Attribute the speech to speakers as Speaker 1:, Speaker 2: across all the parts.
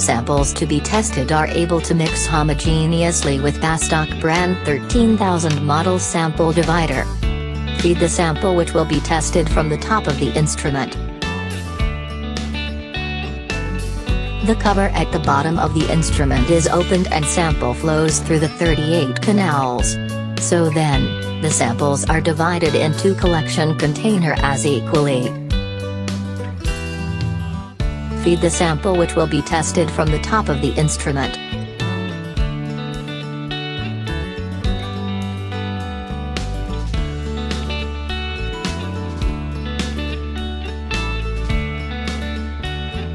Speaker 1: samples to be tested are able to mix homogeneously with Bastak brand 13000 model sample divider. Feed the sample which will be tested from the top of the instrument. The cover at the bottom of the instrument is opened and sample flows through the 38 canals. So then, the samples are divided into collection container as equally. Feed the sample which will be tested from the top of the instrument.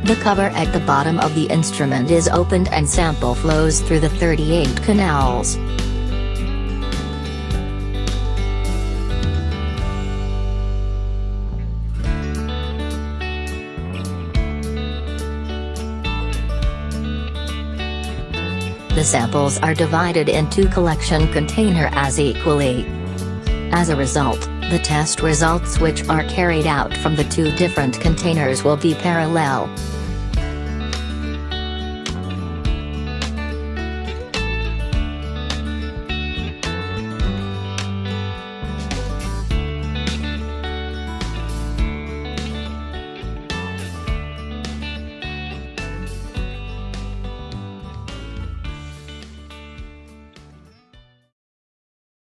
Speaker 1: The cover at the bottom of the instrument is opened and sample flows through the 38 canals. The samples are divided into collection container as equally. As a result, the test results which are carried out from the two different containers will be parallel.